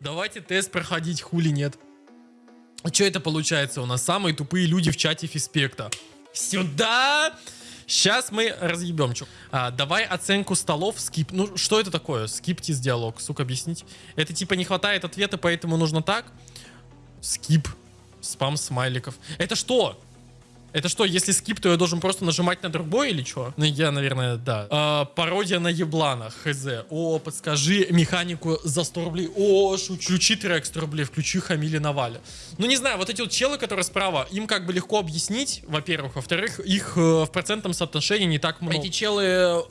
Давайте тест проходить, хули нет. А что это получается у нас? Самые тупые люди в чате Фиспекта. Сюда! Сейчас мы разъебем. чё. А, давай оценку столов, скип. Ну, что это такое? Скиптис диалог, сука, объяснить. Это типа не хватает ответа, поэтому нужно так? Скип. Спам смайликов. Это что? Это что, если скип, то я должен просто нажимать на другой или что? Ну, я, наверное, да. А, пародия на еблана, хз. О, подскажи механику за 100 рублей. О. Включи трек 100 рублей, включи Хамили Наваля. Ну, не знаю, вот эти вот челы, которые справа, им как бы легко объяснить, во-первых. Во-вторых, их э, в процентном соотношении не так много. Эти челы э,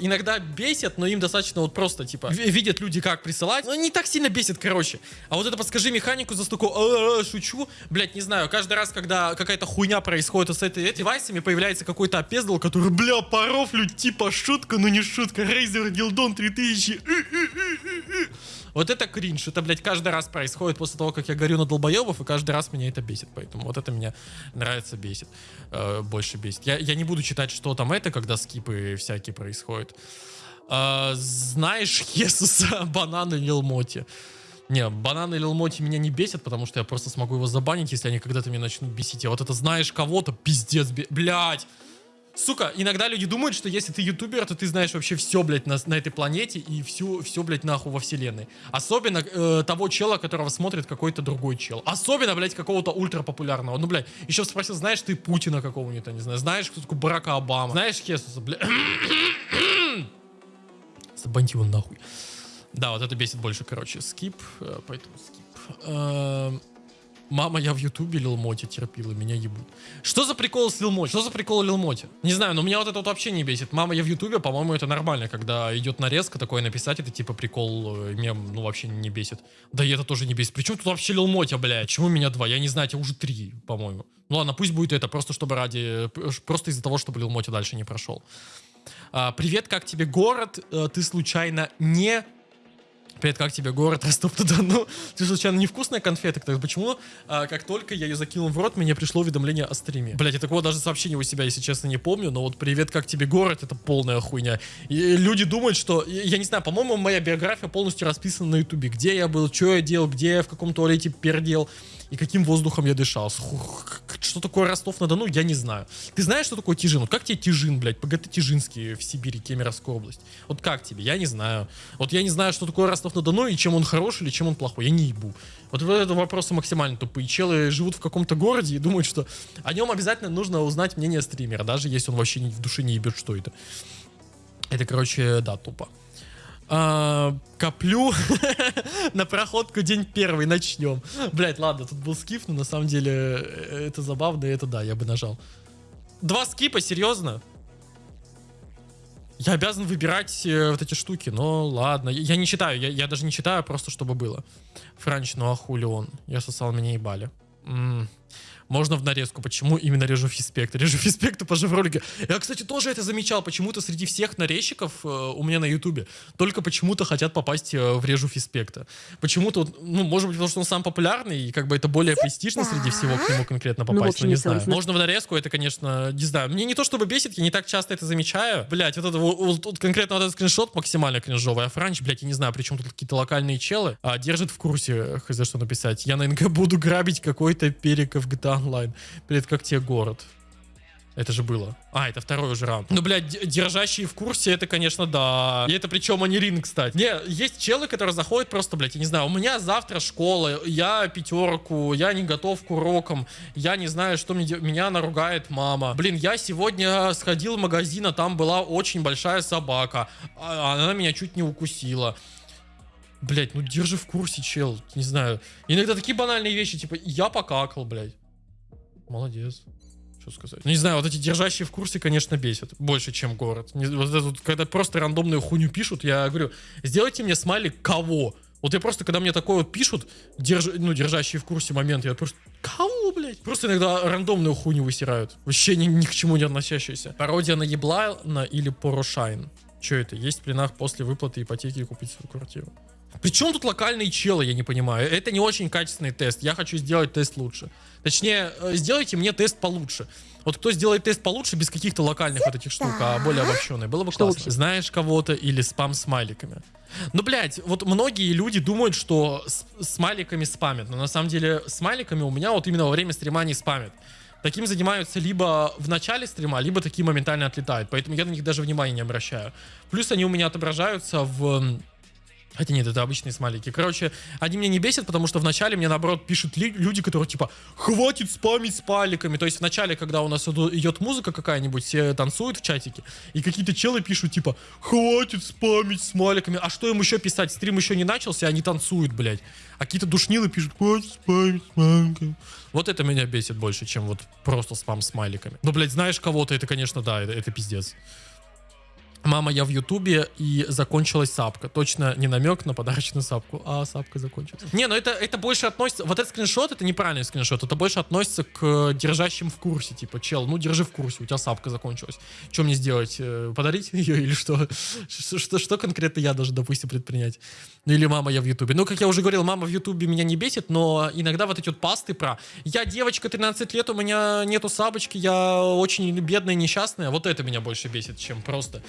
иногда бесят, но им достаточно вот просто, типа, ви- видят люди, как присылать. Ну, не так сильно бесит, короче. А вот это подскажи механику за стуку, «А, а, шучу. Блять, не знаю, каждый раз, когда какая-то хуйня происходит с этой, девайсами, появляется какой-то опездал, который, бля, порофлю, типа шутка, но не шутка. Razer Gildon 3000. Вот это кринж. Это, блядь, каждый раз происходит после того, как я горю на долбоебов, и каждый раз меня это бесит. Поэтому вот это меня нравится, бесит. Э, больше бесит. Я, я не буду читать, что там это, когда скипы всякие происходят. Э, знаешь Хесуса банана Лилмоти? Не, бананы Лилмоти меня не бесят, потому что я просто смогу его забанить, если они когда-то меня начнут бесить. А вот это знаешь кого-то, пиздец, блядь. Сука, иногда люди думают, что если ты ютубер, то ты знаешь вообще все, блядь, на, на этой планете и всю, все, блядь, нахуй во вселенной. Особенно э, того чела, которого смотрит какой-то другой чел. Особенно, блядь, какого-то ультрапопулярного. Ну, блядь, еще спросил, знаешь ты Путина какого-нибудь, не знаю, знаешь, кто такой Барака Обама, знаешь Хесуса, блядь. Забаньте его нахуй. Да, вот это бесит больше, короче. Скип, э, поэтому скип. Эм, Мама, я в ютубе Лил Моти терпила, меня ебут. Что за прикол с Лил Моти? Что за прикол Лил Моти? Не знаю, но меня вот это вот вообще не бесит. Мама, я в ютубе, по-моему, это нормально, когда идет нарезка, такое написать, это типа прикол, э, мем, ну вообще не бесит. Да и это тоже не бесит. Причем тут вообще Лил Моти, блядь? Почему меня два? Я не знаю, тебя уже три, по-моему. Ну ладно, пусть будет это, просто чтобы ради, просто из-за того, чтобы Лил Моти дальше не прошел. А, привет, как тебе город? Э, Ты случайно не Привет, как тебе город Ростов-на-Дону? Ты случайно невкусная конфета? Так почему, а, как только я ее закинул в рот, мне пришло уведомление о стриме? Блять, я такого даже сообщения у себя, если честно, не помню, но вот привет, как тебе город? Это полная хуйня. И люди думают, что, я не знаю, по-моему, моя биография полностью расписана на ютубе. Где я был, что я делал, где я в каком туалете пердел и каким воздухом я дышал. Что такое Ростов-на-Дону, я не знаю. Ты знаешь, что такое Тижин? Вот как тебе Тижин, блядь? ПГТ Тижинский в Сибири, Кемеровская область. Вот как тебе? Я не знаю. Вот я не знаю, что такое Ростов-на-Дону и чем он хороший или чем он плохой. Я не ебу. Вот вот это вопросы максимально тупые. Челы живут в каком-то городе и думают, что о нем обязательно нужно узнать мнение стримера, даже если он вообще в душе не ебет, что это. Это, короче, да, тупо. А, коплю на проходку день первый, начнем. Блять, ладно, тут был скип, но на самом деле э, это забавно, и это да, я бы нажал. Два скипа, серьезно? Я обязан выбирать э, вот эти штуки, но ладно. Я, я не читаю, я, я даже не читаю, просто чтобы было. Франч, ну а хули он? Я сосал, меня ебали. М можно в нарезку. Почему именно режу фиспект? Режу фиспекту по ролике. Я, кстати, тоже это замечал. Почему-то среди всех нарезчиков э, у меня на ютубе только почему-то хотят попасть э, в режу фиспекта. Почему-то, ну, может быть, потому что он сам популярный, и как бы это более престижно среди всего к нему конкретно Ну, в попасть. Ну, не если он знаю. зна- Можно в нарезку, это, конечно, не знаю. Мне не то чтобы бесит, я не так часто это замечаю. Блять, вот это вот, вот- вот конкретно вот этот скриншот максимально кринжовый. А Франч, блядь, я не знаю, причем тут какие-то локальные челы, а, держит в курсе, хз, что написать. Я на НГ буду грабить какой-то перек в GTA Online. Блядь, как тебе город? Это же было. А, это второй уже раунд. Ну, блядь, держащие в курсе, это, конечно, да. И это причем они ринг, кстати. Не, есть челы, которые заходят просто, блядь, я не знаю, у меня завтра школа, я пятерку, я не готов к урокам, я не знаю, что мне, меня наругает мама. Блин, я сегодня сходил в магазин, а там была очень большая собака, а она меня чуть не укусила. Блять, ну держи в курсе, чел. Не знаю. Иногда такие банальные вещи, типа, я покакал, блядь. Молодец. Что сказать? Ну, не знаю, вот эти держащие в курсе, конечно, бесят. Больше, чем город. Не- вот это когда просто рандомную хуйню пишут, я говорю, сделайте мне смайлик кого? Вот я просто, когда мне такое вот пишут, держ, ну, держащие в курсе момент, я просто, кого, блядь? Просто иногда рандомную хуйню высирают. Вообще ни, ни к чему не относящаяся. Пародия на Еблана или Порошайн. Что это? Есть в пленах после выплаты ипотеки купить свою квартиру. Причем тут локальные челы, я не понимаю. Это не очень качественный тест. Я хочу сделать тест лучше. Точнее, э, сделайте мне тест получше. Вот кто сделает тест получше, без каких-то локальных вот этих штук, а более обобщенный, было бы Что классно. лучше? Знаешь кого-то или спам смайликами. Ну, блядь, вот многие люди думают, что с смайликами спамят, но на самом деле смайликами у меня вот именно во время стрима не спамят. Таким занимаются либо в начале стрима, либо такие моментально отлетают, поэтому я на них даже внимания не обращаю. Плюс они у меня отображаются в... Хотя нет, это обычные смайлики. Короче, они меня не бесят, потому что вначале мне, наоборот, пишут люди, которые типа «Хватит спамить смайликами». То есть вначале, когда у нас идет музыка какая-нибудь, все танцуют в чатике, и какие-то челы пишут типа «Хватит спамить смайликами». А что им еще писать? Стрим еще не начался, они танцуют, блядь. А какие-то душнилы пишут «Хватит спамить смайликами». Вот это меня бесит больше, чем вот просто спам смайликами. Ну, блядь, знаешь кого-то, это, конечно, да, это, это пиздец. Мама, я в Ютубе и закончилась сапка. Точно не намек на подарочную сапку, а сапка закончилась. Не, ну это, это больше относится... Вот этот скриншот, это неправильный скриншот. Это больше относится к э, держащим в курсе. Типа, чел, ну держи в курсе, у тебя сапка закончилась. Что мне сделать? Э, Подарить ее или что? Что, что, что конкретно я должен, допустим, предпринять? Ну или мама, я в Ютубе. Ну, как я уже говорил, мама в Ютубе меня не бесит, но иногда вот эти вот пасты про «Я девочка, 13 лет, у меня нету сапочки, я очень бедная, несчастная». Вот это меня больше бесит, чем просто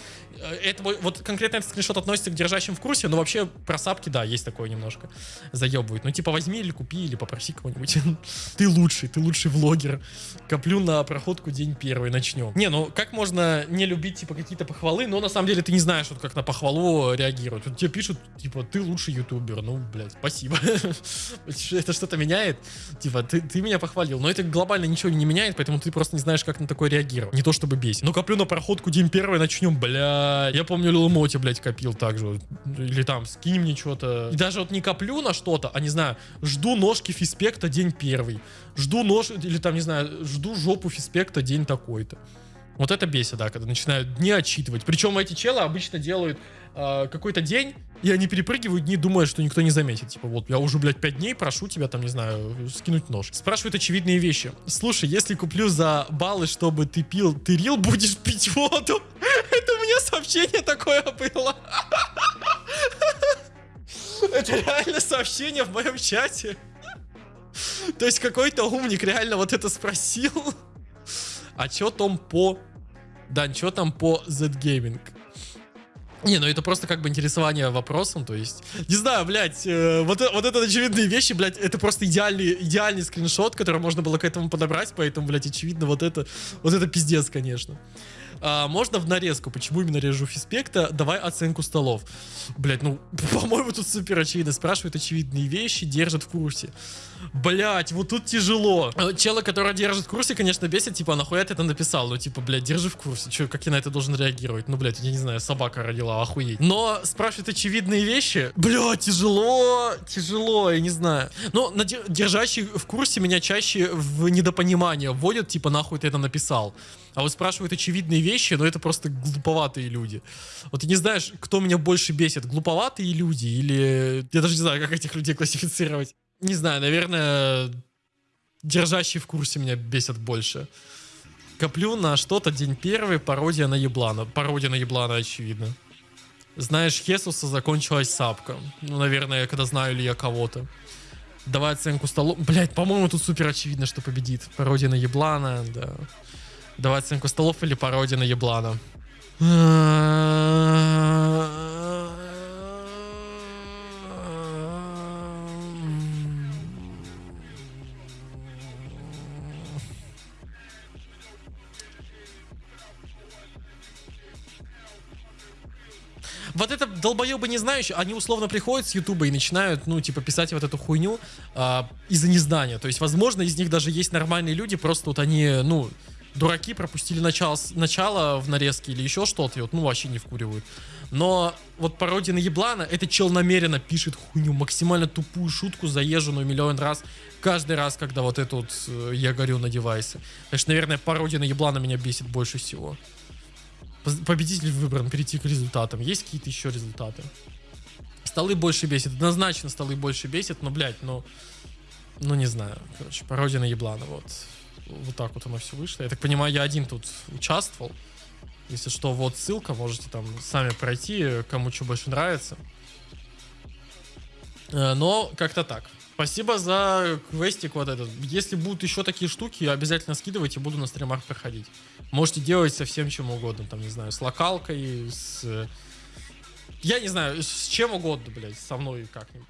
это вот- конкретно этот скриншот относится к держащим в курсе, но вообще про сапки, да, есть такое немножко. Заебывает. Ну, типа, возьми или купи, или попроси кого-нибудь. Ты лучший, ты лучший влогер. Коплю на проходку день первый, начнем. Не, ну, как можно не любить, типа, какие-то похвалы, но на самом деле ты не знаешь, вот как на похвалу реагируют. Вот тебе пишут, типа, ты лучший ютубер. Ну, блядь, спасибо. Это что-то меняет? Типа, ты, ты меня похвалил. Но это глобально ничего не меняет, поэтому ты просто не знаешь, как на такое реагировать. Не то чтобы бесит. Ну, коплю на проходку день первый, начнем, бля. Я помню, Лил Моти, блядь, копил так же. Или там, скинь мне что-то. И даже вот не коплю на что-то, а не знаю, жду ножки фиспекта день первый. Жду нож, или там, не знаю, жду жопу фиспекта день такой-то. Вот это бесит, да, когда начинают дни отчитывать. Причем эти челы обычно делают э, какой-то день, и они перепрыгивают дни, думая, что никто не заметит. Типа, вот, я уже, блядь, 5 дней прошу тебя, там, не знаю, скинуть нож. Спрашивают очевидные вещи. Слушай, если куплю за баллы, чтобы ты пил, ты рил, будешь пить воду? Это у меня сообщение такое было. Это реально сообщение в моем чате. То есть какой-то умник реально вот это спросил. А чё там по... Да, чё там по Z-Gaming? Не, ну это просто как бы интересование вопросом, то есть... Не знаю, блядь, э, вот, э- вот это очевидные вещи, блядь, это просто идеальный, идеальный скриншот, который можно было к этому подобрать, поэтому, блядь, очевидно, вот это, вот это пиздец, конечно. А, можно в нарезку, почему именно режу фиспекта, давай оценку столов. Блять, ну, по-моему, тут супер очевидно. Спрашивают очевидные вещи, держат в курсе. Блять, вот тут тяжело. Э, Чела, который держит в курсе, конечно, бесит, типа, а нахуя ты это написал? Ну, типа, блядь, держи в курсе. Че, как я на это должен реагировать? Ну, блядь, я не знаю, собака родила, охуеть. Но спрашивают очевидные вещи. Бля, тяжело, тяжело, я не знаю. Ну, на дер- держащий в курсе меня чаще в недопонимание вводят, типа, нахуй ты это написал. А вот спрашивают очевидные вещи, но это просто глуповатые люди. Вот ты не знаешь, кто меня больше бесит, глуповатые люди или... Я даже не знаю, как этих людей классифицировать. Не знаю, наверное, держащий в курсе меня бесят больше. Коплю на что-то день первый, пародия на еблана. Пародия на еблана, очевидно. Знаешь, Хесуса закончилась сапка. Ну, наверное, когда знаю ли я кого-то. Давай оценку столу. Блять, по-моему, тут супер очевидно, что победит. Пародия на еблана, да. Давай оценку столов или пародия на еблана. Вот это долбоебы не знающие, они условно приходят с Ютуба и начинают, ну, типа, писать вот эту хуйню а, из-за незнания. То есть, возможно, из них даже есть нормальные люди, просто вот они, ну, дураки пропустили начало, начало в нарезке или еще что-то, и вот, ну, вообще не вкуривают. Но вот пародия на еблана, это чел намеренно пишет хуйню, максимально тупую шутку, заезженную миллион раз, каждый раз, когда вот это вот э, я горю на девайсе. Что, наверное, пародия на еблана меня бесит больше всего. Победитель выбран, перейти к результатам. Есть какие-то еще результаты? Столы больше бесит. Однозначно столы больше бесит, но, блядь, ну... Ну, не знаю. Короче, пародия на еблана, вот. Вот так вот оно все вышло. Я так понимаю, я один тут участвовал. Если что, вот ссылка, можете там сами пройти, кому что больше нравится. Э, Но как-то так. Спасибо за квестик вот этот. Если будут еще такие штуки, обязательно скидывайте, буду на стримах проходить. Можете делать со всем чем угодно, там, не знаю, с локалкой, с... Я не знаю, с чем угодно, блядь, со мной как-нибудь.